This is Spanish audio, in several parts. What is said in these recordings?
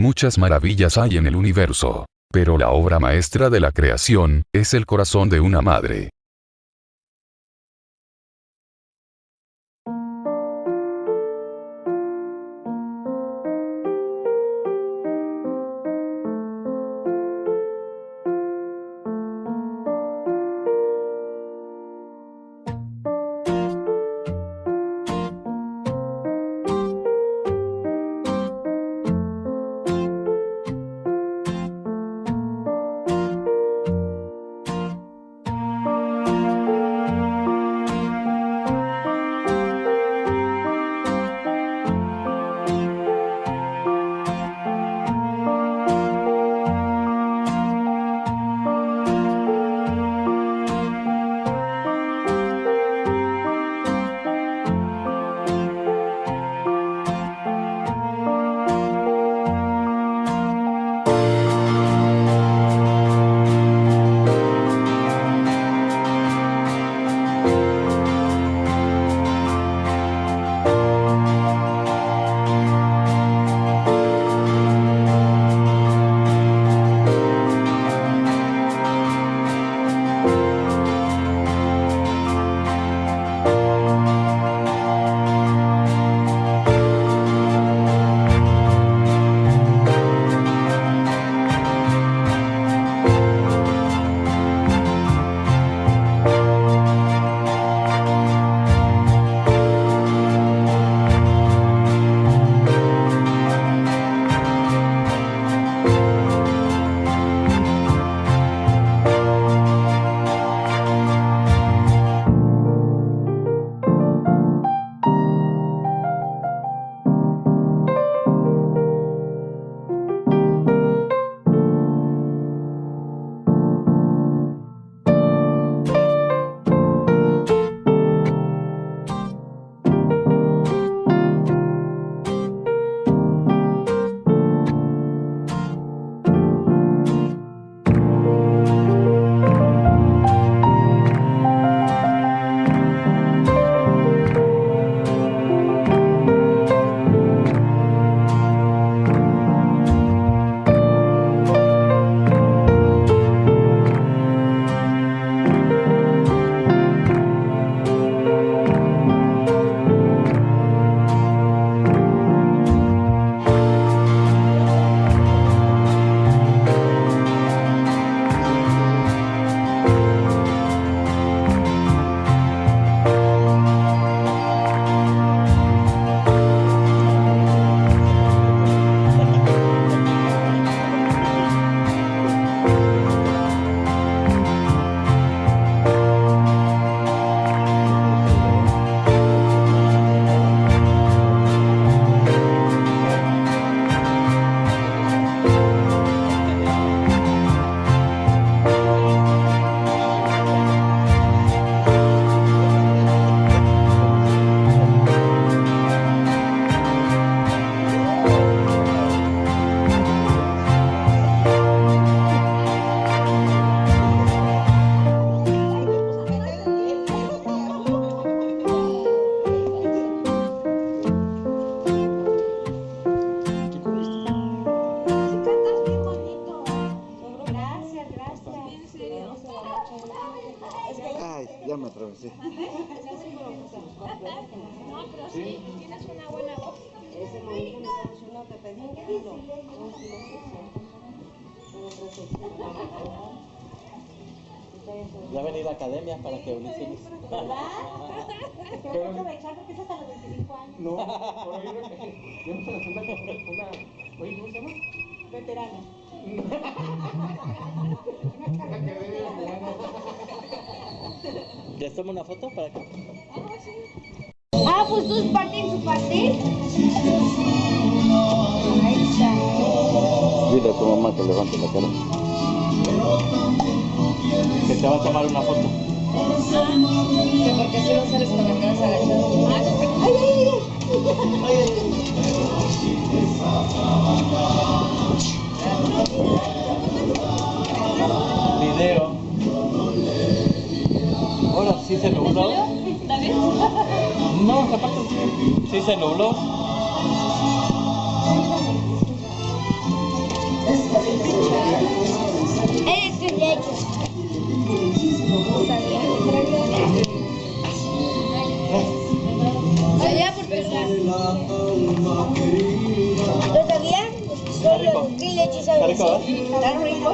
Muchas maravillas hay en el universo. Pero la obra maestra de la creación, es el corazón de una madre. Ya venido a academia para que Ulises. ¿Verdad? Tengo que aprovechar porque es hasta los 25 años. No, por yo creo que yo la siento con una. Oye, ¿cómo se llama? Veterana. ¿Les tomo una foto para que.? Ah, pues tú parte en su parte. Ahí está. Dile a tu mamá que levante la cara. Que te va a tomar una foto. Que porque si no sales con la cabeza agachada. Ay, ay, ay. Video. Ahora sí se nubló. ¿David? No, aparte sí se nubló. No sabía. Allá por pesar. ¿Lo sabía? Solo ¿qué leche Está sabes? rico, ¿eh? Está rico.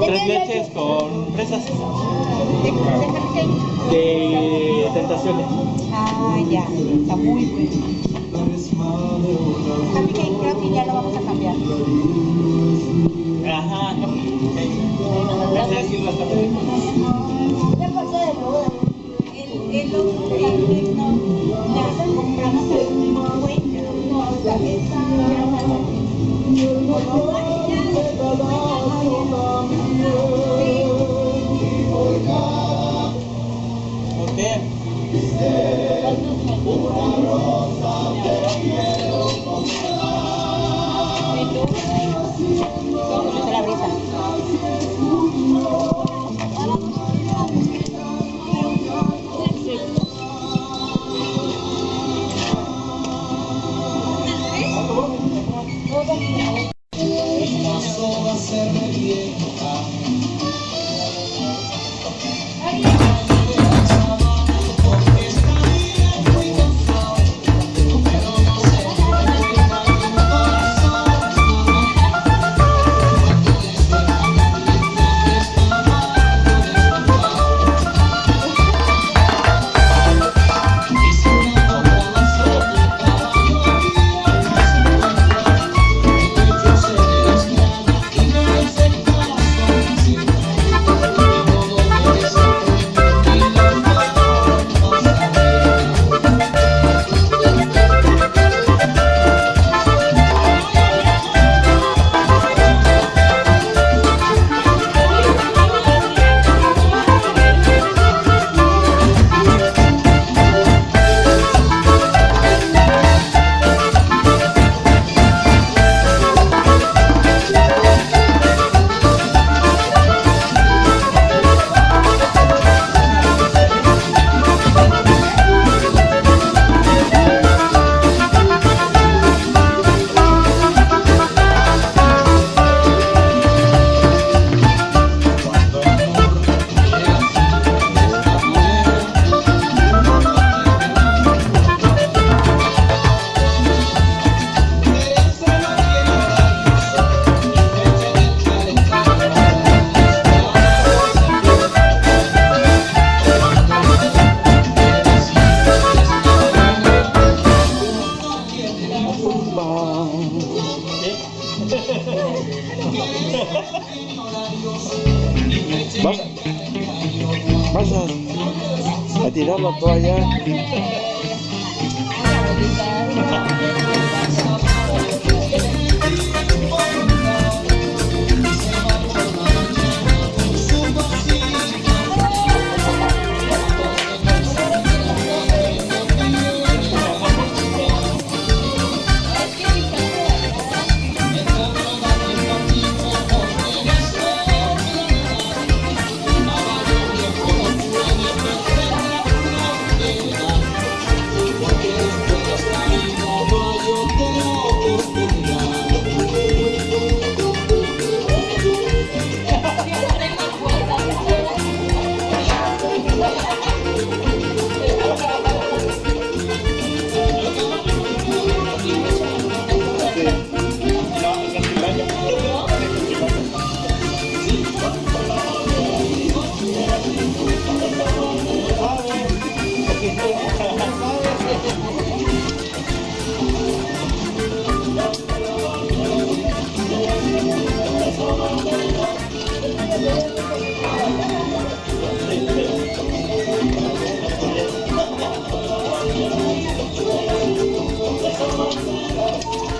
¿De Tres leches leche? con fresas ¿De, de qué? de tentaciones. Ah, ya. Está muy bueno. Creo que ya lo vamos a cambiar. Ajá. Ya pasó de moda. El, el otro también no. Ya compramos el cuento. ¿Por Oh.